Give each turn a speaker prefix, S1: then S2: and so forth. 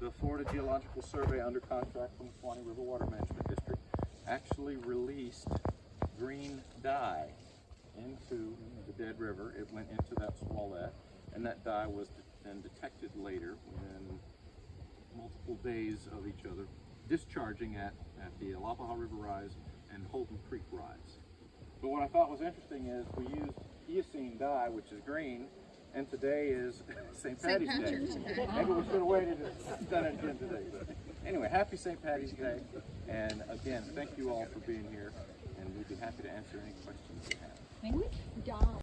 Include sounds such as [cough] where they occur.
S1: The Florida Geological Survey under contract from the Suwannee River Water Management District actually released green dye into the dead river. It went into that swallet and that dye was then detected later within multiple days of each other, discharging at, at the Alapaha River Rise and Holton Creek Rise. But what I thought was interesting is we used eosine dye, which is green, and today is [laughs] St. Patty's Day. Maybe we should have waited and done it again today. But anyway, happy St. Patty's Day. And again, thank you all for being here, and we'd be happy to answer any questions you have.
S2: Which dye